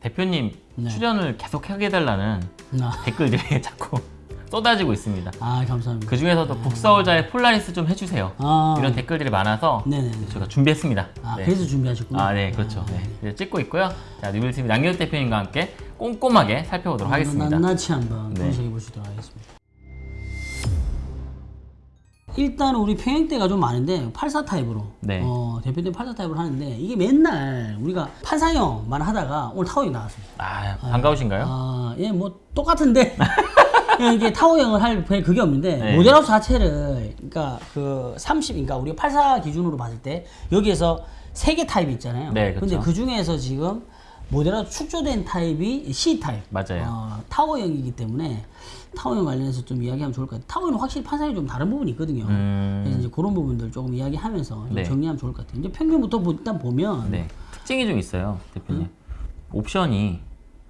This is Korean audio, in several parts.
대표님 네. 출연을 계속 하게 해달라는 아, 댓글들이 자꾸 쏟아지고 있습니다. 아 감사합니다. 그 중에서도 북서울자이 폴라리스 좀 해주세요. 아, 이런 댓글들이 많아서 네네네. 저희가 준비했습니다. 아 네. 그래서 준비하셨구나. 아, 네, 그렇죠. 네. 그래서 찍고 있고요. 자, 뉴빌TV 남규 대표님과 함께 꼼꼼하게 살펴보도록 하겠습니다. 낱낱이 한번 네. 분석해 보시도록 하겠습니다. 일단 우리 평형대가 좀 많은데 84 타입으로 네. 어, 대표님 84 타입으로 하는데 이게 맨날 우리가 판상형만 하다가 오늘 타워형 나왔어요. 아, 반가우신가요? 아, 예, 뭐 똑같은데 이게 타워형을 할별 그게 없는데 네. 모델하우스 자체를 그러니까 그 30, 그러니까 우리가 84 기준으로 봤을 때 여기에서 세 개 타입이 있잖아요. 네, 그쵸. 근데 그 중에서 지금 모델하우스 축조된 타입이 C 타입. 맞아요. 어, 타워형이기 때문에 타워형 관련해서 좀 이야기하면 좋을 것 같아요. 타워는 확실히 판상이 좀 다른 부분이 있거든요. 음. 그래서 이제 그런 부분들 조금 이야기하면서 좀 네. 정리하면 좋을 것 같아요. 이제 평면부터 보- 일단 보면 네. 특징이 좀 있어요, 대표님. 음? 옵션이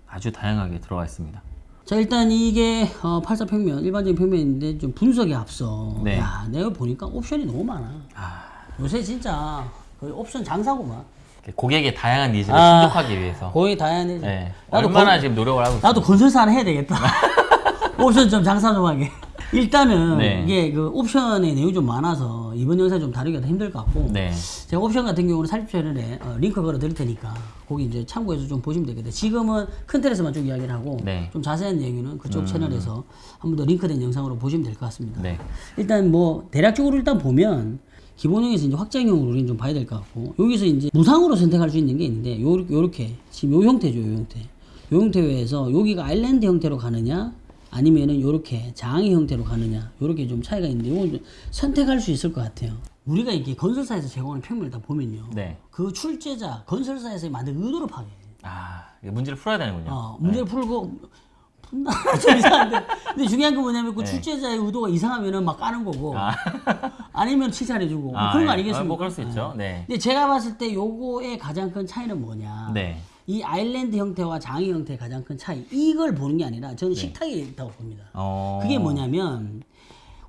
아주 다양하게 들어가 있습니다. 자 일단 이게 어, 84 평면 일반적인 평면인데 좀 분석에 앞서 네. 야 내가 보니까 옵션이 너무 많아 아, 요새 진짜 거의 옵션 장사구만 고객의 다양한 needs를 아. 충족하기 위해서. 거의 다양해 네. 나도 얼마나 건- 지금 노력을 하고. 나도 건설사 하나 해야 되겠다 옵션 좀 장사 좀 하게 일단은 네. 이게 그 옵션의 내용이 좀 많아서 이번 영상 좀 다루기가 힘들 것 같고 네. 제가 옵션 같은 경우는 살집 채널에 어, 링크 걸어 드릴 테니까 거기 이제 참고해서 좀 보시면 되겠다. 지금은 큰 틀에서만 쭉 이야기를 하고 네. 좀 자세한 얘기는 그쪽 채널에서 한 번 더 링크된 영상으로 보시면 될 것 같습니다. 네. 일단 뭐 대략적으로 일단 보면 기본형에서 이제 확장형으로 우리는 좀 봐야 될 것 같고 여기서 이제 무상으로 선택할 수 있는 게 있는데 요 요렇게 지금 요 형태죠, 요 형태. 요 형태 외에서 여기가 아일랜드 형태로 가느냐 아니면은 요렇게 장의 형태로 가느냐 요렇게 좀 차이가 있는데 요걸 좀 선택할 수 있을 것 같아요. 우리가 이게 건설사에서 제공하는 평면을 다 보면요. 네. 그 출제자 건설사에서 만든 의도를 파괴해. 아, 문제를 풀어야 되는군요. 어, 문제를 풀고 푼다 좀 이상한데 근데 중요한 건 뭐냐면 그 네. 출제자의 의도가 이상하면은 막 까는 거고 아. 아니면 칭찬해주고 뭐 아, 그런 거 예. 아니겠습니까? 아, 뭐 그럴 수 있죠. 네. 근데 제가 봤을 때 요거의 가장 큰 차이는 뭐냐? 네. 이 아일랜드 형태와 장의 형태의 가장 큰 차이 이걸 보는 게 아니라 저는 식탁이 있다고 봅니다. 네. 어. 그게 뭐냐면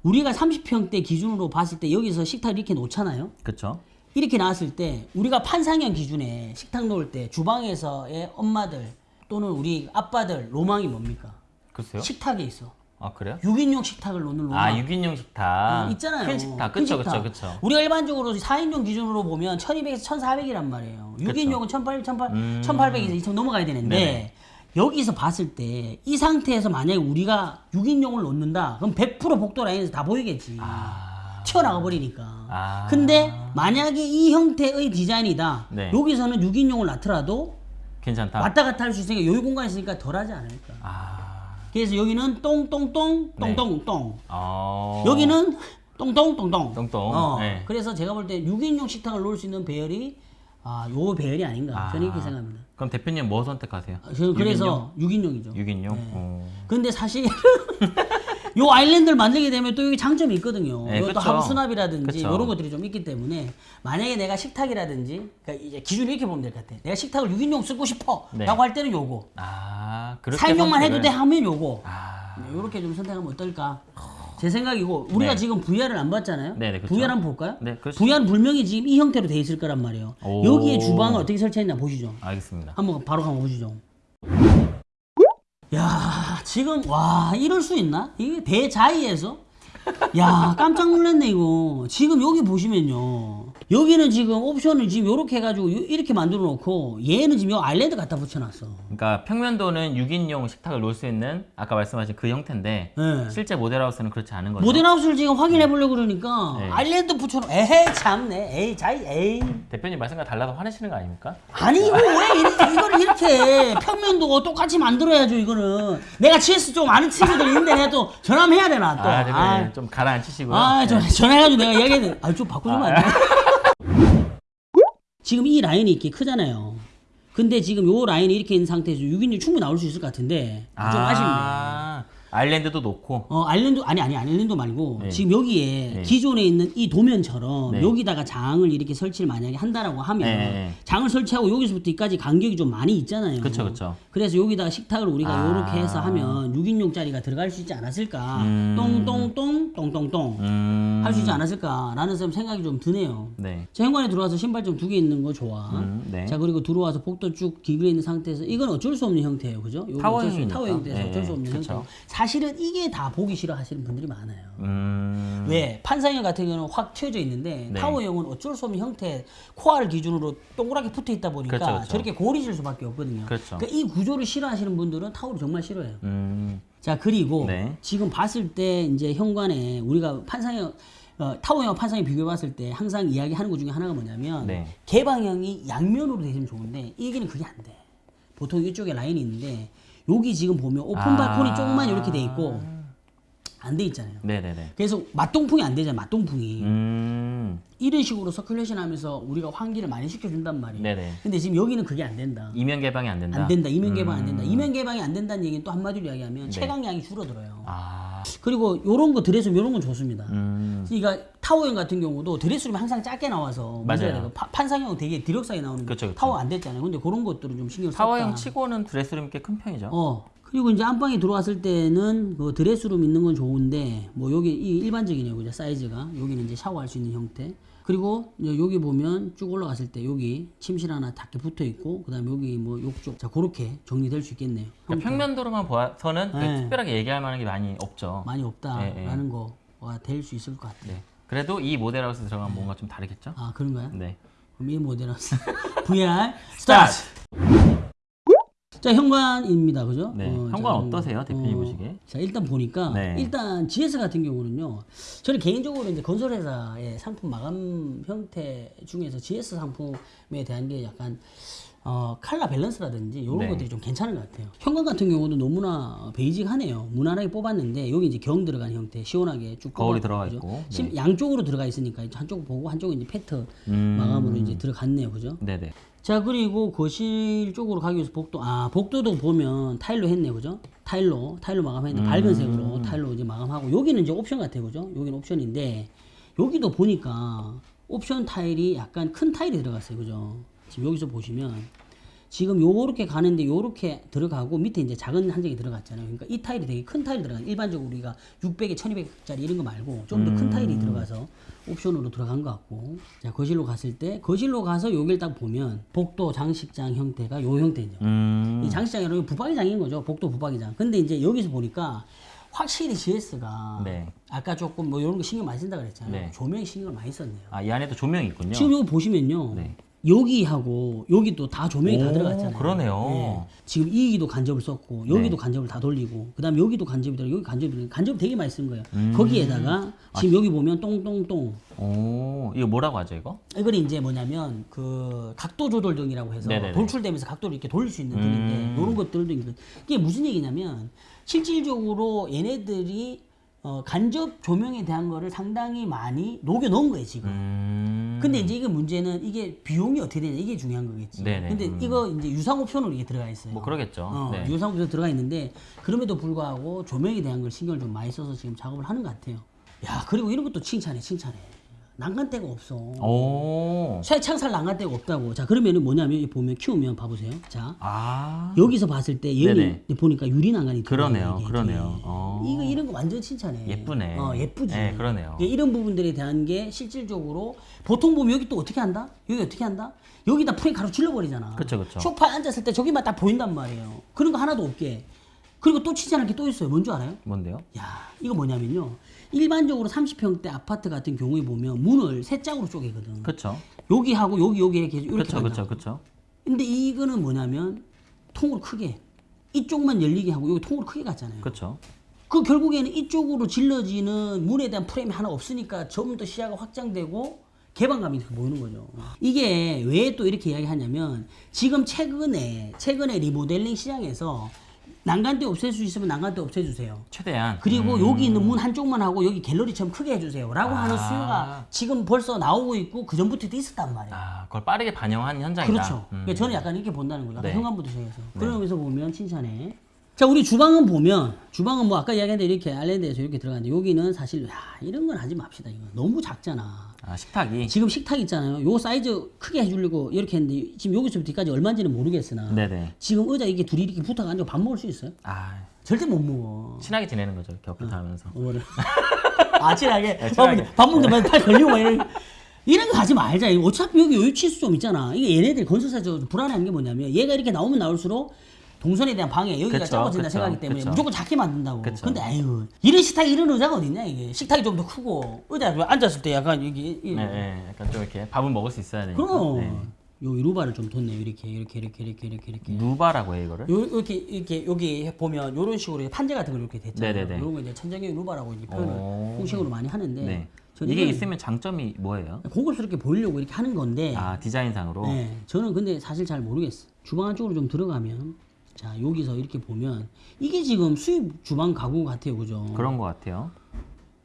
우리가 30평대 기준으로 봤을 때 여기서 식탁을 이렇게 놓잖아요. 그쵸. 이렇게 나왔을 때 우리가 판상형 기준에 식탁 놓을 때 주방에서의 엄마들 또는 우리 아빠들 로망이 뭡니까? 글쎄요. 식탁에 있어. 아, 그래요? 6인용 식탁을 놓는 로망. 아, 6인용 식탁. 어, 있잖아요. 큰 식탁. 큰 그쵸. 그쵸, 그쵸. 우리가 일반적으로 4인용 기준으로 보면 1200에서 1400이란 말이에요. 6인용은 1800, 1800, 음. 1800에서 2000 넘어가야 되는데 네네. 여기서 봤을 때 이 상태에서 만약에 우리가 6인용을 놓는다. 그럼 100% 복도 라인에서 다 보이겠지. 아. 튀어나가 버리니까. 아. 근데 만약에 이 형태의 디자인이다. 네. 여기서는 6인용을 놔더라도 괜찮다. 왔다 갔다 할 수 있으니까 여유 공간이 있으니까 덜하지 않을까. 아. 그래서 여기는 똥똥똥 네. 똥똥똥. 어. 여기는 똥똥똥똥. 똥똥. 어, 네. 그래서 제가 볼 때 6인용 식탁을 놓을 수 있는 배열이 아, 요 배열이 아닌가. 저는 이렇게 아. 생각합니다. 그럼 대표님 뭐 선택하세요? 아, 저는 그래서 6인용? 이죠 6인용? 네. 어. 근데 사실 요 아일랜드를 만들게 되면 또 여기 장점이 있거든요. 네, 그쵸. 하부 수납이라든지 그쵸. 이런 것들이 좀 있기 때문에 만약에 내가 식탁이라든지 그러니까 이제 기준 이렇게 보면 될 것 같아. 내가 식탁을 6인용 쓰고 싶어라고 네. 할 때는 요거. 아, 4인용만 해도 돼 하면 요거. 아. 이렇게 좀 선택하면 어떨까? 제 생각이고 우리가 네. 지금 VR을 안 봤잖아요. 네, 네, 그쵸. VR 한번 볼까요? 네, 그렇죠. VR은 분명히 지금 이 형태로 돼 있을 거란 말이에요. 오. 여기에 주방을 어떻게 설치했나 보시죠. 알겠습니다. 한번 바로 한번 보시죠. 야 지금 와 이럴 수 있나? 이게 대자이에서 야 깜짝 놀랐네 이거. 지금 여기 보시면요. 여기는 지금 옵션을 지금 요렇게 해가지고 요- 이렇게 만들어 놓고 얘는 지금 요 아일랜드 갖다 붙여놨어. 그러니까 평면도는 6인용 식탁을 놓을 수 있는 아까 말씀하신 그 형태인데 네. 실제 모델하우스는 그렇지 않은 거죠. 모델하우스를 지금 확인해 보려고 그러니까 네. 아일랜드 붙여놓 에헤이 참네. 에이 자이 에이. 대표님 말씀과 달라서 화내시는 거 아닙니까? 아니 이거 왜 이렇게 이거를 이렇게 평면도 똑같이 만들어야죠 이거는. 내가 CS 좀 아는 친구들 있는데 내가 또 전화 한번 해야 되나 또. 아, 대표님 아, 좀 가라앉히시고요. 아, 저 네. 전화해가지고 내가 이야기해 아좀 바꾸주면 안 돼? 지금 이 라인이 이렇게 크잖아요 근데 지금 요 라인이 이렇게 있는 상태에서 6인용 충분히 나올 수 있을 것 같은데 좀 아쉽네 아, 아일랜드도 놓고 어 아일랜드 아니 아니 아일랜드 말고 네. 지금 여기에 네. 기존에 있는 이 도면처럼 네. 여기다가 장을 이렇게 설치를 만약에 한다라고 하면 네. 장을 설치하고 여기서부터 여기까지 간격이 좀 많이 있잖아요. 그쵸, 그쵸. 그래서 여기다가 식탁을 우리가 아. 이렇게 해서 하면 6인용짜리가 들어갈 수 있지 않았을까? 음. 똥똥똥 똥똥똥 음. 할수 있지 않았을까라는 좀 생각이 좀 드네요. 네. 자, 현관에 들어와서 신발 좀 두 개 있는 거 좋아. 음, 네. 자, 그리고 들어와서 복도 쭉 기울어 있는 상태에서 이건 어쩔 수 없는 형태예요. 그죠? 타워형이니까. 타워 형태에서 네, 어쩔 수 없는 그쵸. 형태. 사실은 이게 다 보기 싫어 하시는 분들이 많아요. 음. 왜? 판상형 같은 경우는 확 튀어져 있는데 네. 타워형은 어쩔 수 없는 형태 core를 기준으로 동그랗게 붙어 있다 보니까 그렇죠, 그렇죠. 저렇게 고리질 수밖에 없거든요. 그렇죠. 그러니까 이 구조를 싫어하시는 분들은 타워를 정말 싫어해요. 음. 자 그리고 네. 지금 봤을 때 이제 현관에 우리가 판상형 어, 타워형 판상형 비교해 봤을 때 항상 이야기하는 것 중에 하나가 뭐냐면 네. 개방형이 양면으로 되시면 좋은데 이 얘기는 그게 안 돼. 보통 이쪽에 라인이 있는데 여기 지금 보면 오픈 아. 발코니 조금만 이렇게 돼 있고 안 돼 있잖아요. 네네네. 그래서 맞통풍이 안 되잖아요. 맞통풍이. 음. 이런 식으로 circulation 하면서 우리가 환기를 많이 시켜준단 말이에요. 네네. 근데 지금 여기는 그게 안 된다. 이면 개방이 안 된다. 안 된다. 이면 개방 안 된다. 음. 이면 개방이 안 된다는 얘기는 또 한마디로 이야기하면 네. 채광량이 줄어들어요. 아. 그리고 요런 거 드레스룸 요런 건 좋습니다. 음. 그러니까 타워형 같은 경우도 드레스룸이 항상 작게 나와서 맞아요. 판상형은 되게 deluxe하게 나오는 그쵸, 그쵸. 타워 안 됐잖아요. 근데 그런 것들은 좀 신경 썼다. 타워형 치고는 드레스룸 꽤 큰 편이죠. 어. 그리고 이제 안방에 들어왔을 때는 그 드레스룸 있는 건 좋은데 뭐 여기 이 일반적이네요. 그죠? 사이즈가. 여기는 이제 샤워할 수 있는 형태. 그리고 여기 보면 쭉 올라갔을 때 여기 침실 하나 닿게 붙어 있고 그다음에 여기 뭐 욕조. 자, 그렇게 정리될 수 있겠네요. 그러니까 평면도로만 봐서는 네. 특별하게 얘기할 만한 게 많이 없죠. 많이 예, 없다라는 거가 될 수 있을 것 같아요. 네. 그래도 이 모델하우스 들어가면 뭔가 좀 다르겠죠? 아, 그런가요? 네. 그럼 이 모델하우스 VR 스타트. 자 현관입니다, 그죠? 네. 어, 현관 자, 어떠세요, 대표님 보시기에? 자 일단 보니까 네. 일단 GS 같은 경우는요. 저는 개인적으로 이제 건설회사의 상품 마감 형태 중에서 GS 상품에 대한 게 약간 어, 칼라 밸런스라든지 이런 네. 것들이 좀 괜찮은 것 같아요. 현관 같은 경우도 너무나 basic하네요. 무난하게 뽑았는데 여기 이제 경 들어간 형태, 시원하게 쭉 거울이 들어가 그죠? 있고, 네. 심- 양쪽으로 들어가 있으니까 한쪽 보고 한쪽은 이제 PET 음. 마감으로 이제 들어갔네요, 그죠? 네네. 자 그리고 거실 쪽으로 가기 위해서 복도 아 복도도 보면 타일로 했네 그죠? 타일로 타일로 마감했네 밝은 색으로 타일로 이제 마감하고. 여기는 이제 옵션 같아요 그죠? 여기는 옵션인데 여기도 보니까 옵션 타일이 약간 큰 타일이 들어갔어요 그죠? 지금 여기서 보시면 지금 요렇게 가는데 요렇게 들어가고 밑에 이제 작은 한 장이 들어갔잖아요. 그러니까 이 타일이 되게 큰 타일이 들어간 일반적으로 우리가 600에 1200짜리 이런 거 말고 좀 더큰 타일이 들어가서 옵션으로 들어간 것 같고 자 거실로 갔을 때 거실로 가서 여길 딱 보면 복도 장식장 형태가 요 형태죠. 음. 이 장식장이라는 붙박이장인 거죠. 복도 붙박이장. 근데 이제 여기서 보니까 확실히 GS가 네. 아까 조금 뭐 이런 거 신경 많이 쓴다 그랬잖아요. 네. 조명에 신경을 많이 썼네요. 아, 이 안에도 조명이 있군요. 지금 여기 보시면요. 네. 여기하고 여기도 다 조명이 다 오, 들어갔잖아요. 그러네요. 예. 지금 이기도 간접을 썼고 여기도 네. 간접을 다 돌리고 그다음에 여기도 간접이 들어 여기 간접이 들어 간접 되게 많이 쓴 거예요. 음. 거기에다가 지금 여기 보면 똥똥똥 오, 이거 뭐라고 하죠, 이거? 이걸 이제 뭐냐면 그 각도 조절 등이라고 해서 네네네. 돌출되면서 각도를 이렇게 돌릴 수 있는 등인데 음. 이런 것들도 있는 이게 무슨 얘기냐면 실질적으로 얘네들이 어, 간접 조명에 대한 거를 상당히 많이 녹여 넣은 거예요 지금. 음. 근데 이제 이게 문제는 이게 비용이 어떻게 되냐 이게 중요한 거겠지. 네네. 근데 음. 이거 이제 유상 옵션으로 이게 들어가 있어요. 뭐 그러겠죠. 어, 네. 유상 옵션 들어가 있는데 그럼에도 불구하고 조명에 대한 걸 신경을 좀 많이 써서 지금 작업을 하는 것 같아요. 야 그리고 이런 것도 칭찬해 칭찬해. 난간대가 없어. 오. 쇠창살 난간대가 없다고. 자 그러면은 뭐냐면 보면 키우면 봐보세요. 자 아. 여기서 봤을 때 얘는. 보니까 유리 난간이 그러네요, 들어가요. 그러네요. 어. 이거 이런 거 완전 칭찬해. 예쁘네. 어 예쁘지. 네, 그러네요. 예, 이런 부분들에 대한 게 실질적으로 보통 보면 여기 또 어떻게 한다? 여기 어떻게 한다? 여기다 프레임 가로 찔러버리잖아. 그쵸, 그쵸. 소파에 앉았을 때 저기만 딱 보인단 말이에요. 그런 거 하나도 없게. 그리고 또 칭찬할 게 또 있어요. 뭔 줄 알아요? 뭔데요? 야, 이거 뭐냐면요. 일반적으로 30평대 아파트 같은 경우에 보면 문을 세 짝으로 쪼개거든. 그쵸. 여기하고 여기 여기 이렇게 이렇게. 그쵸, 그쵸. 근데 이거는 뭐냐면 통으로 크게 이쪽만 열리게 하고 여기 통으로 크게 갔잖아요. 그쵸. 그 결국에는 이쪽으로 질러지는 문에 대한 프레임이 하나 없으니까 좀더 시야가 확장되고 개방감이 보이는 거죠. 이게 왜 또 이렇게 이야기하냐면 지금 최근에 최근에 리모델링 시장에서 난간대 없앨 수 있으면 난간대 없애주세요. 최대한. 그리고 음. 여기 있는 문 한쪽만 하고 여기 갤러리처럼 크게 해주세요. 라고 하는 아. 수요가 지금 벌써 나오고 있고 그 전부터도 있었단 말이에요. 아, 그걸 빠르게 반영한 현장이다. 그렇죠. 음. 그러니까 저는 약간 이렇게 본다는 거죠. 네. 현관부터 시작해서. 그러면서 보면 칭찬해. 자 우리 주방은 보면 주방은 뭐 아까 이야기한 대로 이렇게 아일랜드에서 이렇게 들어가는데 여기는 사실 야 이런 건 하지 맙시다 이거 너무 작잖아 아 식탁이. 지금 식탁 있잖아요 요 사이즈 크게 해주려고 이렇게 했는데 지금 여기서부터 뒤까지 얼마인지는 모르겠으나 네네. 지금 의자 이게 둘이 이렇게 붙어가 앉아 밥 먹을 수 있어요? 아 절대 못 먹어 친하게 지내는 거죠 곁곁 하면서. 뭐를 아 친하게 네, 밥 친하게. 밥 먹는데 팔 걸리고 막 이런 이런 거 하지 말자 어차피 여기 여유 치수 좀 있잖아 이게 얘네들 건설사 저 불안한 게 뭐냐면 얘가 이렇게 나오면 나올수록 동선에 대한 방해 여기가 그쵸, 작아진다 그쵸, 생각하기 때문에 그쵸. 무조건 작게 만든다고 그쵸. 근데 아유 이런 식탁 이런 의자가 어딨냐 이게 식탁이 좀 더 크고 의자 앉았을 때 약간 여기 이- 네, 네, 약간 좀 이렇게 밥은 먹을 수 있어야 되니까. 그럼 네. 요 루바를 좀 뒀네요 이렇게 이렇게 이렇게 이렇게 이렇게 이렇게 누바라고 해 이거를. 요, 이렇게 이렇게 여기 보면 이런 식으로 판재 같은 거 이렇게 됐잖아요. 네네네. 이런 거 이제 천정형 루바라고 이제 표현을 오. 공식으로 많이 하는데 네. 이게 있으면 장점이 뭐예요? 고급스럽게 보이려고 이렇게 하는 건데 아 디자인상으로. 네, 저는 근데 사실 잘 모르겠어. 주방 안쪽으로 좀 들어가면 자 여기서 이렇게 보면 이게 지금 수입 주방 가구 같아요, 그죠? 그런 것 같아요.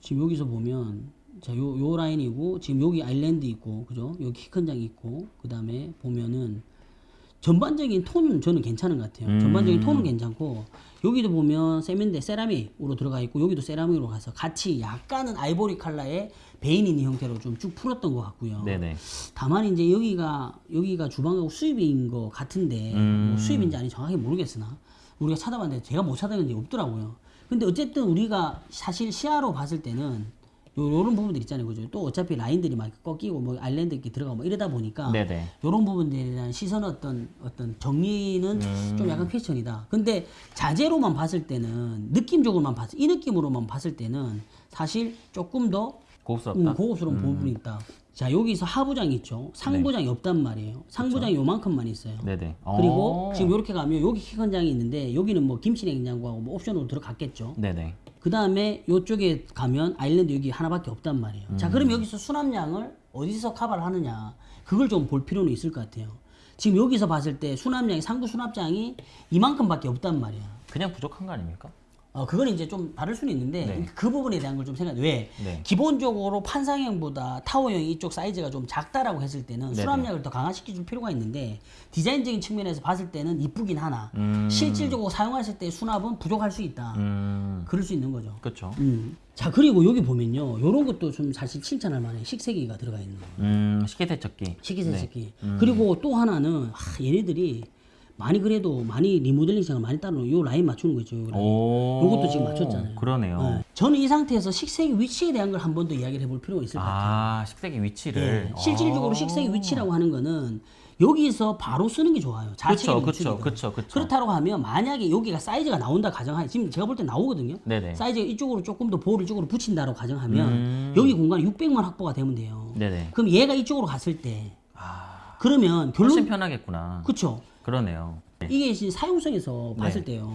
지금 여기서 보면 자 요 요 라인이고 지금 여기 아일랜드 있고 그죠? 여기 키 큰 장 있고 그 다음에 보면은 전반적인 톤은 저는 괜찮은 것 같아요. 음. 전반적인 톤은 괜찮고 여기도 보면 세면대 세라믹으로 들어가 있고 여기도 세라믹으로 가서 같이 약간은 아이보리 컬러의 베인 있는 형태로 좀 쭉 풀었던 것 같고요. 네네. 다만 이제 여기가 여기가 주방하고 수입인 것 같은데 음. 뭐 수입인지 아닌지 정확히 모르겠으나 우리가 찾아봤는데 제가 못게 없더라고요. 근데 어쨌든 우리가 사실 시야로 봤을 때는 요, 요런 부분들 있잖아요. 그죠? 또 어차피 라인들이 막 꺾이고 뭐 아일랜드 이렇게 들어가고 뭐 이러다 보니까 네네. 요런 부분들에 대한 시선 어떤 어떤 정리는 음. 좀 약간 퀘스천이다. 근데 자재로만 봤을 때는 느낌적으로만 봤을 이 느낌으로만 봤을 때는 사실 조금 더 고급스럽다. 음, 고급스러운 부분이 있다. 자 여기서 하부장 있죠. 상부장이 없단 말이에요. 상부장이 요만큼만 있어요. 네네. 그리고 어. 지금 이렇게 가면 여기 키컨장이 있는데 여기는 뭐 김치 냉장고하고 뭐 옵션으로 들어갔겠죠. 네네. 그 다음에 이쪽에 가면 아일랜드 여기 하나밖에 없단 말이에요. 음. 자, 그럼 여기서 수납량을 어디서 커버를 하느냐. 그걸 좀 볼 필요는 있을 것 같아요. 지금 여기서 봤을 때 수납량이, 상부 수납장이 이만큼밖에 없단 말이야. 그냥 부족한 거 아닙니까? 어, 그건 이제 좀 다를 수는 있는데 네. 그 부분에 대한 걸 좀 생각. 왜? 네. 기본적으로 판상형보다 타워형 이쪽 사이즈가 좀 작다라고 했을 때는 네네. 수납량을 더 강화시켜 줄 필요가 있는데 디자인적인 측면에서 봤을 때는 이쁘긴 하나 음. 실질적으로 사용하실 때 수납은 부족할 수 있다. 음. 그럴 수 있는 거죠. 그렇죠. 음. 자 그리고 여기 보면요 요런 것도 좀 사실 칭찬할 만해 식세기가 들어가 있는 거 음. 식기세척기. 식기세척기 네. 그리고 또 하나는 하, 얘네들이 많이 그래도 많이 리모델링 생각 많이 따로 요 라인 맞추는 거 있죠 요 라인. 오. 요것도 지금 맞췄잖아요 그러네요. 네. 저는 이 상태에서 식세기 위치에 대한 걸 한 번 더 이야기를 해볼 필요가 있을 것 같아요 아 식세기 위치를. 네. 실질적으로 어. 식세기 위치라고 하는 거는 여기서 바로 쓰는 게 좋아요 우측이든. 그쵸, 그쵸, 그쵸. 그렇다고 하면 만약에 여기가 사이즈가 나온다 가정하에 지금 제가 볼 때 나오거든요 네네. 사이즈가 이쪽으로 조금 더 볼을 이쪽으로 붙인다고 가정하면 음. 여기 공간이 600만 확보가 되면 돼요. 네네. 그럼 얘가 이쪽으로 갔을 때 아. 그러면 훨씬 결론 편하겠구나. 그쵸 그러네요. 네. 이게 이제 사용성에서 봤을 때요.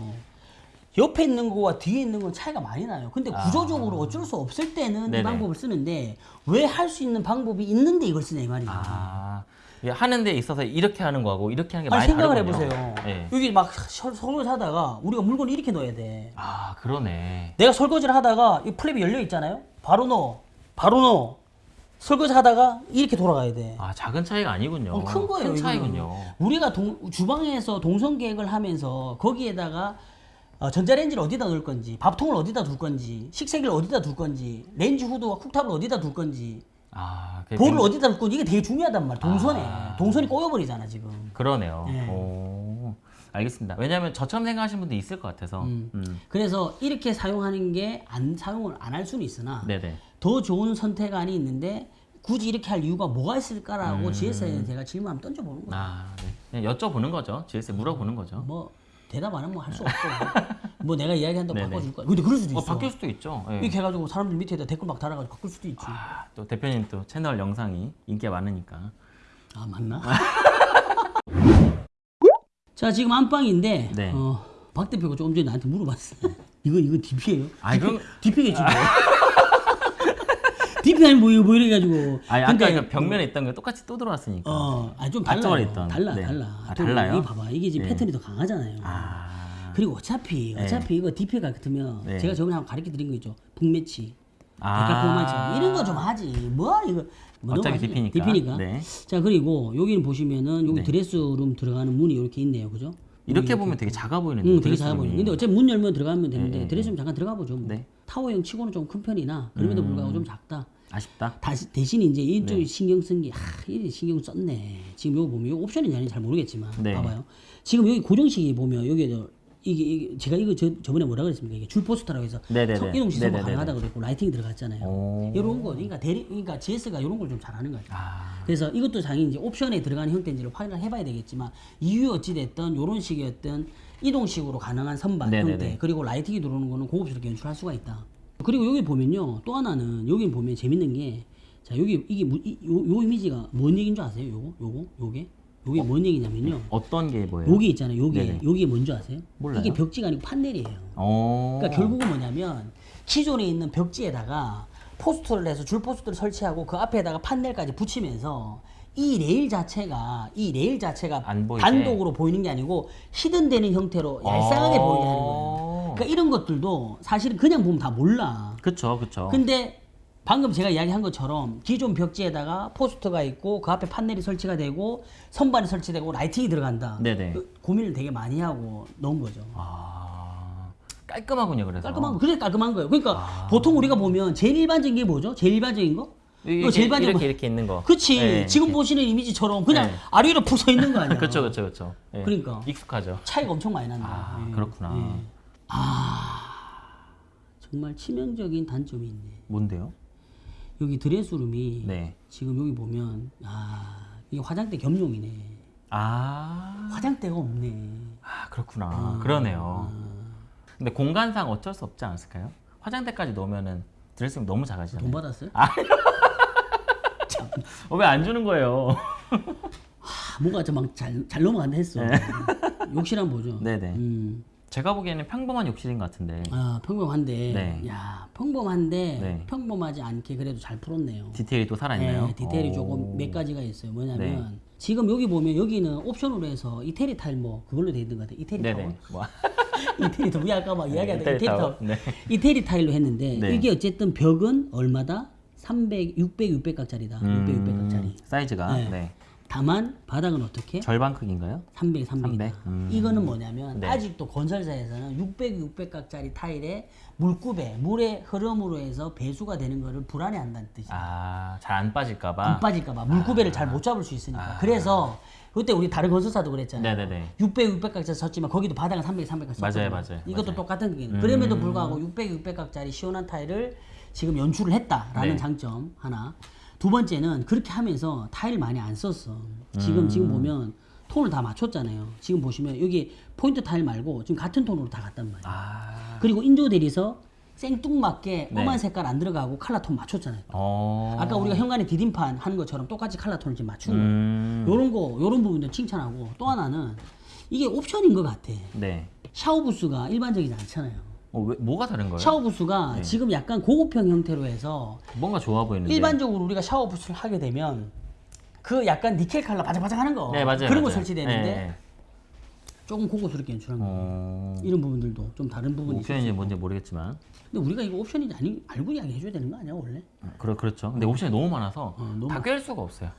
옆에 있는 거와 뒤에 있는 건 차이가 많이 나요. 근데 구조적으로 어쩔 수 없을 때는 이 아. 네네. 방법을 쓰는데 왜 할 수 있는 방법이 있는데 이걸 쓰냐 이 말이에요. 아. 이게 하는 데 있어서 이렇게 하는 거하고 이렇게 하는 게 아니 많이 생각을 다르군요. 해보세요. 네. 여기 막 설- 설거지 하다가 우리가 물건을 이렇게 넣어야 돼. 아 그러네. 내가 설거지를 하다가 이 플랩이 열려 있잖아요. 바로 넣어. 바로 넣어. 설거지 하다가 이렇게 돌아가야 돼. 아 작은 차이가 아니군요. 어, 큰 거예요. 큰. 차이군요. 우리가 동- 주방에서 동선 계획을 하면서 거기에다가 어, 전자레인지를 어디다 넣을 건지, 밥통을 어디다 둘 건지, 식세기를 어디다 둘 건지, 렌지 후드와 쿡탑을 어디다 둘 건지, 아 볼을 굉장히- 어디다 둘 건지 이게 되게 중요하단 말이야. 동선에 아. 동선이 꼬여버리잖아 지금. 그러네요. 네. 오. 알겠습니다. 왜냐하면 저처럼 생각하시는 분도 있을 것 같아서. 음. 그래서 이렇게 사용하는 게 안 사용을 안 할 수는 있으나 네네. 더 좋은 선택안이 있는데 굳이 이렇게 할 이유가 뭐가 있을까라고 음. GS에 제가 질문 한번 던져보는 거예요. 아 네. 여쭤보는 거죠. GS에 물어보는 거죠. 뭐 대답 안 하면 할 수 없고 뭐 내가 이야기한다고 네네. 바꿔줄 거야. 근데 그럴 수도 어, 있어. 바뀔 수도 있죠. 예. 이렇게 해가지고 사람들 밑에다 댓글 막 달아가지고 바꿀 수도 있지. 아, 또 대표님 또 채널 영상이 인기가 많으니까. 아 맞나? 자 지금 안방인데 네. 어, 박 대표가 조금 전에 나한테 물어봤어. 이거 이거 DP예요? 아니, 그럼- DP겠지 뭐. DP 아니 뭐 이거 뭐 이래가지고. 아니 아까 근데 그 벽면에 있던 게 똑같이 또 들어왔으니까. 어, 아좀 달라요. 있던. 달라 네. 달라. 아, 또 달라요? 이거 봐봐 이게 지금 네. 패턴이 더 강하잖아요. 아. 그리고 어차피 네. 어차피 이거 DP 같으면 네. 제가 저번에 한번 가르쳐 드린 거 있죠. 북매치. 아. 이런 거 좀 하지. 뭐 이거 뭐 어차피 너무 하지. DP 니까. DP 니까. 네. 자 그리고 여기는 보시면은 여기 네. 드레스룸 들어가는 문이 이렇게 있네요, 그죠? 이렇게 보면 되게 작아 보이는데. 응, 되게 작아 보이는. 근데 어차피 문 열면 들어가면 되는데 네, 드레스룸 잠깐 들어가 보죠. 뭐. 네. 타워형 치고는 좀 큰 편이나 그럼에도 불구하고 좀 작다. 아쉽다. 다시 대신 이제 이쪽 네. 신경 쓴 게, 아, 이 신경 썼네. 지금 이거 보면 이거 옵션인지 아닌지 잘 모르겠지만, 네. 봐봐요. 지금 여기 고정식이 보면 여기 저 이게, 이게 제가 이거 저, 저번에 뭐라 그랬습니까? 이게 줄 포스터라고 해서 이동 네네네네. 가능하다고 그랬고 라이팅이 들어갔잖아요. 오. 이런 거, 그러니까 대리, 그러니까 GS가 이런 걸 좀 잘하는 거죠. 아. 그래서 이것도 당연히 이제 옵션에 들어가는 형태인지를 확인을 해봐야 되겠지만 이유 어찌 됐든 이런 식이었던 이동식으로 가능한 선반 네네네. 형태 그리고 라이팅이 들어오는 거는 고급스럽게 연출할 수가 있다. 그리고 여기 보면요 또 하나는 여기 보면 재밌는 게 자 여기 이게 무- 이, 요, 요 이미지가 뭔 얘기인 줄 아세요? 요거 요거 요게 요게 뭔 얘기냐면요. 어떤 게 뭐예요? 요게 있잖아요. 요게 네네. 요게 뭔지 아세요? 몰라요. 이게 벽지가 아니고 판넬이에요. 어. 그러니까 결국은 뭐냐면 기존에 있는 벽지에다가 포스터를 해서 줄 포스터를 설치하고 그 앞에다가 판넬까지 붙이면서 이 레일 자체가 이 레일 자체가. 단독으로 보이는 게 아니고 hidden되는 형태로 얄쌍하게 어. 보이게 하는 거예요. 그러니까 이런 것들도 사실은 그냥 보면 다 몰라. 그쵸, 그쵸. 근데 방금 제가 이야기한 것처럼 기존 벽지에다가 포스터가 있고 그 앞에 판넬이 설치가 되고 선반이 설치되고 라이팅이 들어간다. 네네. 그 고민을 되게 많이 하고 넣은 거죠. 아. 깔끔하군요, 그래서. 깔끔한 거, 그래 깔끔한 거예요. 그러니까 아. 보통 우리가 보면 제일 일반적인 게 뭐죠? 제일 일반적인 거? 이거 제일 일반적인 이렇게 거. 이렇게 있는 거. 그치. 네, 지금 이렇게. 보시는 이미지처럼 그냥 네. 아래로 부서 있는 거 아니야? 그쵸, 그쵸, 그쵸. 예. 그러니까. 익숙하죠. 차이가 엄청 많이 난다. 아, 예. 그렇구나. 예. 아, 정말 치명적인 단점이 있네. 뭔데요? 여기 드레스룸이 네. 지금 여기 보면 아 이게 화장대 겸용이네. 아. 화장대가 없네. 아, 그렇구나. 그러네요. 근데 공간상 어쩔 수 없지 않았을까요? 화장대까지 넣으면은 드레스룸 너무 작아지잖아요. 돈 받았어요? 어, 왜안 주는 거예요? 아, 뭐가 좀잘잘 잘 넘어간다 했어. 욕실 한번 보죠. 네. 네네. 음. 제가 보기에는 평범한 욕실인 것 같은데 아 평범한데 네. 야 평범한데 네. 평범하지 않게 그래도 잘 풀었네요. 디테일이 또 살아있나요? 네, 디테일이 오. 조금 몇 가지가 있어요. 뭐냐면 네. 지금 여기 보면 여기는 옵션으로 해서 이태리 타일 뭐 그걸로 돼 있는 것 같아. 이태리. 타일. 뭐. 이태리 타일. 우리 아까 막 이야기하던 이태리 이태리. 타일. 네. 이태리 타일로 했는데 네. 이게 어쨌든 벽은 얼마다? 300, 600, 600각짜리다. 600, 600각짜리. 음, 사이즈가 네. 네. 다만 바닥은 어떻게? 절반 크기인가요? 300, 300이다. 300? 음. 이거는 뭐냐면 네. 아직도 건설사에서는 600, 600각짜리 타일에 물급에 물의 흐름으로 해서 배수가 되는 거를 불안해한다는 뜻이에요. 아, 잘 안 빠질까봐. 안 빠질까봐 물구배를 잘못 잡을 수 있으니까. 그래서 그때 우리 다른 건설사도 그랬잖아요. 네네네. 600, 600각짜리 썼지만 거기도 바닥은 300, 300각 썼거든요. 맞아요, 맞아요, 이것도 맞아요. 똑같은 게. 음. 그럼에도 불구하고 600, 600각짜리 시원한 타일을 지금 연출을 했다라는 네. 장점 하나. 두 번째는 그렇게 하면서 타일 많이 안 썼어. 지금 지금 음. 보면 톤을 다 맞췄잖아요. 지금 보시면 여기 포인트 타일 말고 지금 같은 톤으로 다 갔단 말이에요. 아. 그리고 인조 대리석 생뚱맞게 네. 엄한 색깔 안 들어가고 칼라 톤 맞췄잖아요. 어. 아까 우리가 현관에 디딤판 하는 것처럼 똑같이 칼라 톤을 지금 맞춘 거예요. 음. 요런 거, 요런 부분들 칭찬하고 또 하나는 이게 옵션인 것 같아. 네. 샤워 부스가 일반적이지 않잖아요. 어, 왜, 뭐가 다른 거예요? 샤워 부스가 네. 지금 약간 고급형 형태로 해서 뭔가 좋아 보이는데. 일반적으로 우리가 샤워 부스를 하게 되면 그 약간 니켈 칼라 바삭바삭 하는 거 네, 맞아요. 그런 거 맞아요. 설치되는데 네, 네. 조금 고급스럽게 연출한 거 어. 이런 부분들도 좀 다른 부분이. 옵션인지 뭔지 모르겠지만. 근데 우리가 이거 옵션인지 아니 알고 이야기 해줘야 되는 거 아니야 원래? 그렇, 그렇죠. 근데 옵션이 너무 많아서 어, 너무 다 꿰일 수가 없어요.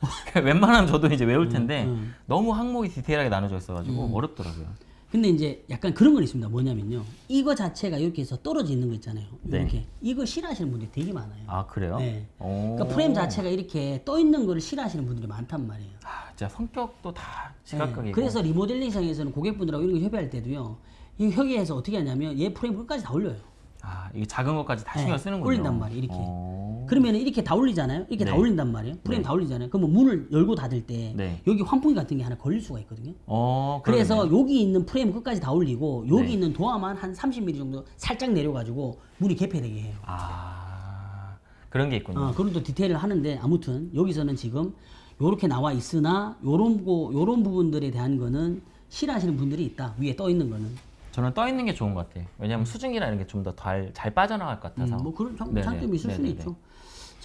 웬만하면 저도 이제 외울 텐데 음. 너무 항목이 디테일하게 나눠져 있어가지고 어렵더라고요. 근데 이제 약간 그런 건 있습니다. 뭐냐면요. 이거 자체가 이렇게 해서 떨어져 있는 거 있잖아요. 네. 이렇게. 이거 싫어하시는 분들이 되게 많아요. 아 그래요? 네. 오. 그러니까 프레임 자체가 이렇게 떠 있는 거를 싫어하시는 분들이 많단 말이에요. 아, 진짜 성격도 다 네. 시각각이고. 그래서 리모델링상에서는 고객분들하고 이런 거 협의할 때도요. 이 협의해서 어떻게 하냐면 얘 프레임 끝까지 다 올려요. 아 이게 작은 것까지 다 네, 신경 쓰는군요. 올린단 말이에요, 이렇게. 어. 그러면 이렇게 다 올리잖아요. 이렇게 다 네. 올린단 말이에요. 프레임 네. 다 올리잖아요. 그러면 문을 열고 닫을 때 네. 여기 환풍기 같은 게 하나 걸릴 수가 있거든요. 어. 그래서. 여기 있는 프레임 끝까지 다 올리고 여기 네. 있는 도화만 한 30mm 정도 살짝 내려가지고 문이 개폐되게 해요. 아 그런 게 있군요. 어, 그런 또 디테일을 하는데 아무튼 여기서는 지금 요렇게 나와 있으나 요런 거 요런 부분들에 대한 거는 싫어하시는 분들이 있다. 위에 떠 있는 거는. 저는 떠 있는 게 좋은 것 같아요. 왜냐하면 수증기나 이런 게 좀 더 잘 빠져나갈 것 같아서. 음, 뭐 그런 장. 장점이 있을 수는. 있죠.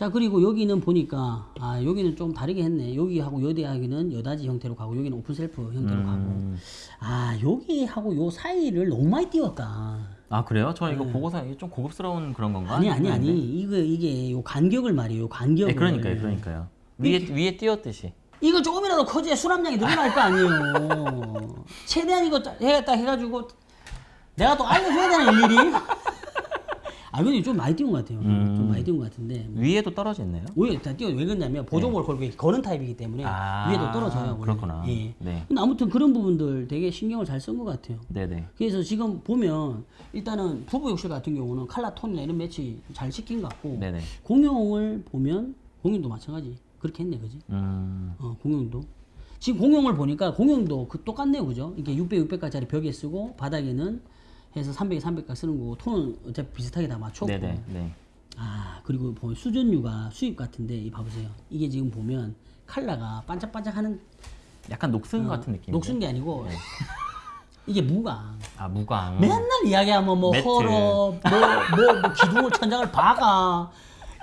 자 그리고 여기는 보니까 아 여기는 좀 다르게 했네. 여기하고 여대하기는 여닫이 형태로 가고 여기는 open shelf 형태로 음. 가고 아 여기하고 요 사이를 너무 많이 띄웠다. 아 그래요? 저는 이거 보고서 이게 좀 고급스러운 그런 건가? 네. 아니 아니 아니. 이거 이게 요 간격을 말이에요. 요 간격을. 네, 그러니까요, 그러니까요. 위에 위에 띄웠듯이. 이거 조금이라도 커져야 수납량이 늘어날 거 아니에요. 어, 최대한 이거 짜- 해야겠다 해가지고 내가 또 알려줘야 되는 일일이. 아 근데 좀 많이 띄운 것 같아요. 음. 좀 많이 띄운 것 같은데 위에도 떨어져 있나요? 오히려 다 띄워 왜 그러냐면 보조목을 걸고 거는 타입이기 때문에 네. 아, 위에도 떨어져요. 원래. 그렇구나. 예. 네. 근데 아무튼 그런 부분들 되게 신경을 잘 쓴 것 같아요. 네네. 그래서 지금 보면 일단은 부부 욕실 같은 경우는 칼라 톤이나 이런 매치 잘 시킨 것 같고 네네. 공용을 보면 공용도 마찬가지 그렇게 했네 그지? 음. 어 공용도 지금 공용을 보니까 공용도 그 똑같네요 그죠? 이게 600, 600까지 벽에 쓰고 바닥에는 해서 300에 300까지 쓰는 거고 톤은 어차피 비슷하게 다 맞췄고 네네. 네. 아 그리고 보면 수전류가 수입 같은데 이 봐보세요 이게 지금 보면 칼라가 반짝반짝하는 약간 녹슨 같은 느낌. 어, 녹슨 게 아니고 이게 무광 아 무광. 맨날 이야기하면 뭐 매트. 허럽 뭐뭐 뭐 기둥을 천장을 박아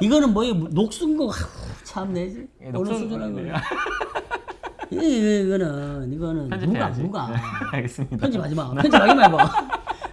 이거는 뭐이 녹슨 거 참 내지 예, 어느. 거야 이- 이거는 이거는 무광 편집해야지. 무광 알겠습니다. 편집하지 마 편집하지 말고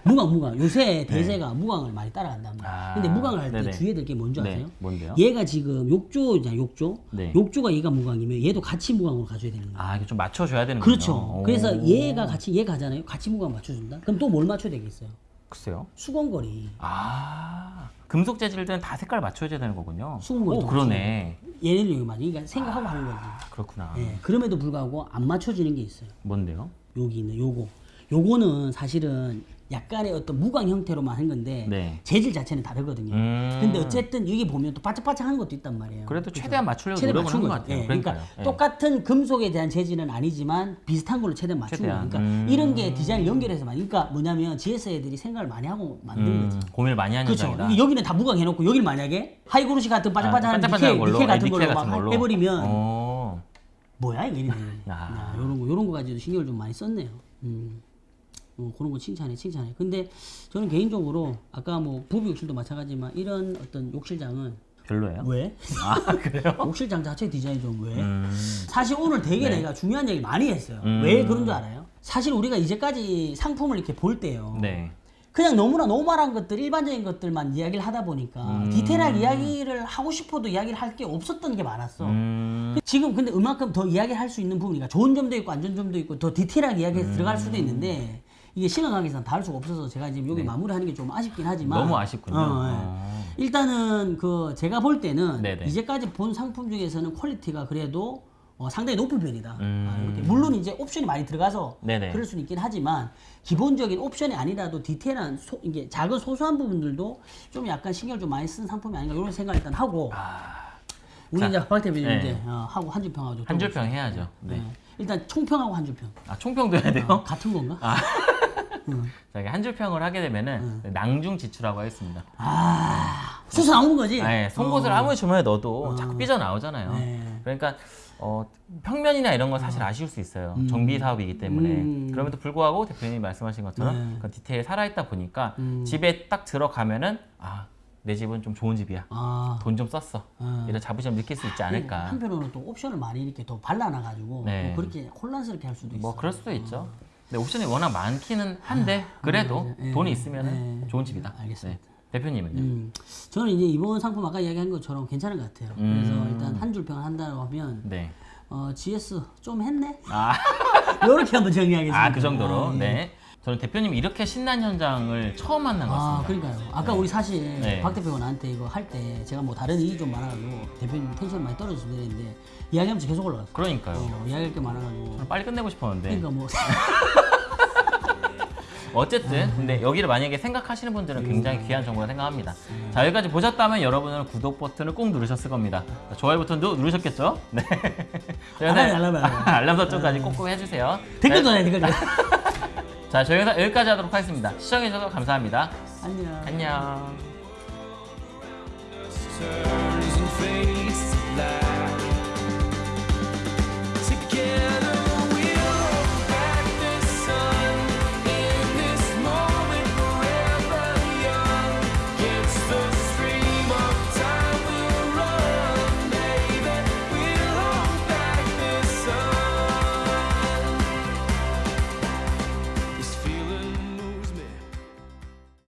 무광 무광 요새 대세가 무광을 많이 따라간단 말이야 네. 아, 근데 무광을 할 때. 주의해야 될 게 뭔지 네, 아세요? 뭔데요? 얘가 지금 욕조냐 욕조 네. 욕조가 얘가 무광이면 얘도 같이 무광으로 가져야 되는 거야 아 이게 좀 맞춰줘야 되는 그렇죠 그래서 얘가 같이 얘 가잖아요 같이 무광 맞춰준다 그럼 또 뭘 맞춰야 되겠어요? 글쎄요. 수건거리 아 금속 재질들은 다 색깔 맞춰줘야 되는 거군요. 오 그러네. 여기 맞아. 그러니까 생각하고 하는 거지. 그렇구나. 예. 그럼에도 불구하고 안 맞춰지는 게 있어요. 뭔데요? 여기 있는 요거. 요거는 사실은 약간의 어떤 무광 형태로만 한 건데 네. 재질 자체는 다르거든요. 음. 근데 어쨌든 여기 보면 또 바짝바짝한 것도 있단 말이에요. 그래도 최대한 맞추려고 최대한 맞춘 한것 거죠. 같아요. 예, 그러니까. 예. 똑같은 금속에 대한 재질은 아니지만 비슷한 걸로 최대한 맞춘 거예요. 그러니까 음. 이런 게 디자인을 연결해서 만 그러니까 뭐냐면 GS 애들이 생각을 많이 하고 만든 거지. 음, 고민을 많이 하는 그렇죠. 현장이다. 이게 여기는 다 무광 해놓고 여기를 만약에 하이그루시 같은 바짝바짝한 아, 니켈, 걸로, 니켈 같은 예, 걸로 같은 걸로. 해버리면 어. 뭐야 이게 이런 거 요런 거 가지고 신경을 좀 많이 썼네요. 음. 어, 그런 거 칭찬해 칭찬해. 근데 저는 개인적으로 아까 뭐 부부 욕실도 마찬가지지만 이런 어떤 욕실장은 별로예요? 왜? 아 그래요? 욕실장 자체 디자인 좀 왜? 음. 사실 오늘 되게 내가 중요한 얘기 많이 했어요. 음. 왜 그런 줄 알아요? 사실 우리가 이제까지 상품을 이렇게 볼 때요. 네. 그냥 너무나 normal한 것들, 일반적인 것들만 이야기를 하다 보니까 음. 디테일하게 이야기를 하고 싶어도 이야기를 할 게 없었던 게 많았어. 음. 지금 근데 그만큼 더 이야기를 할 수 있는 부분이니까 좋은 점도 있고 안 좋은 점도 있고 더 디테일하게 이야기해서 들어갈 수도 있는데 이게 시간 관계상 다 할 수가 없어서 제가 지금 여기 마무리하는 게 좀 아쉽긴 하지만 네. 너무 아쉽군요. 어, 예. 어. 일단은 그 제가 볼 때는 네네. 이제까지 본 상품 중에서는 quality가 그래도 어, 상당히 높은 편이다. 음. 아. 물론 이제 옵션이 많이 들어가서 네네. 그럴 수는 있긴 하지만 기본적인 옵션이 아니라도 디테일한 소, 이게 작은 소소한 부분들도 좀 약간 신경을 좀 많이 쓴 상품이 아닌가 이런 생각을 일단 하고 우리 자, 이제 박 대표님 네. 이제 어, 하고 한 줄 평하고 한줄평 해야죠. 네. 일단 총평하고 한 줄 평. 아 총평도 해야 돼요? 같은 건가? 아. 자, 이게 한줄 평을 하게 되면은 낭중 지추라고 하겠습니다. 아, 수수 나오는 거지. 네, 송곳을 아무리 주머니에 넣어도 자꾸 삐져 나오잖아요. 네. 그러니까 어, 평면이나 이런 건 사실 아쉬울 수 있어요. 정비 사업이기 때문에. 음. 그럼에도 불구하고 대표님이 말씀하신 것처럼 네. 그 디테일 살아있다 보니까 음. 집에 딱 들어가면은 아, 내 집은 좀 좋은 집이야. 아, 돈좀 썼어. 아. 이런 자부심 느낄 수 있지 않을까. 한편으로는 또 옵션을 많이 이렇게 더 발라놔가지고 네. 또 그렇게 혼란스럽게 할 수도 있어. 뭐 그럴 수도 있죠. 근 데 옵션이 워낙 많기는 한데 그래도 예, 돈이 있으면 예. 좋은 집이다. 알겠습니다. 네. 대표님은요? 음, 저는 이제 이번 상품 아까 이야기한 것처럼 괜찮은 것 같아요. 음. 그래서 일단 한 줄평 한다고 하면 네. 어, GS 좀 했네. 아, 이렇게 한번 정리하겠습니다. 아, 그 정도로. 아, 예. 네. 저는 대표님 이렇게 신난 현장을 처음 만난 것 아, 같습니다. 그러니까요. 아까 우리 사실 네. 박 대표가 나한테 이거 할 때 제가 뭐 다른 일이 좀 많아가지고 대표님 텐션 많이 떨어지시면 되는데 이야기하면서 계속 올라갔어. 그러니까요. 어, 이야기할 게 많아가지고. 저는 빨리 끝내고 싶었는데 그러니까 뭐 어쨌든 근데 여기를 만약에 생각하시는 분들은 굉장히 귀한 정보라 생각합니다. 자 여기까지 보셨다면 여러분은 구독 버튼을 꼭 누르셨을 겁니다. 자, 좋아요 버튼도 누르셨겠죠? 네. 알람이, 알람이, 알람이. 알람 설정까지 꼭꼭 해주세요. 댓글도 자, 해 댓글도. 해. 자 저희 영상 여기까지 하도록 하겠습니다. 시청해주셔서 감사합니다. 안녕. 안녕.